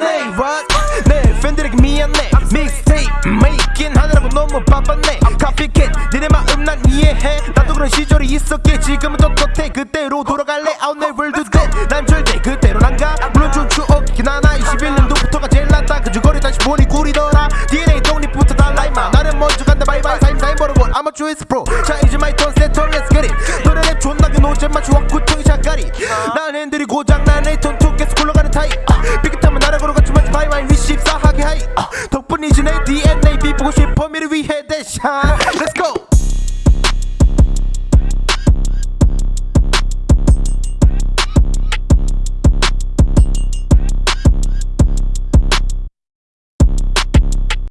미안해 What? 내 팬들에게 미안해. 믹스테이프 메이킹 하느라고 너무 바빴네. 카피캣 니네 마음 난 이해해. 나도 그런 시절이 있었기에 지금은 똑똑해 그때로 돌아갈래. I'll never do that 난 절대 그대로 난가. 물론 좀 추억이긴 하나 21년도부터가 제일 낫다. 그저 거리 다시 보니 꿀이더라. DNA 독립부터 달라 임마. 나는 먼저 간다. 바이바이 사임 사임 버릇볼 I'm a choice pro 자 이제 마이 턴 세터 let's get it. 노래 랩 존나게 노잼만 추억 구통이 작가리. 난 핸들이 고장난 에이턴 투 계속 That shine. Let's go.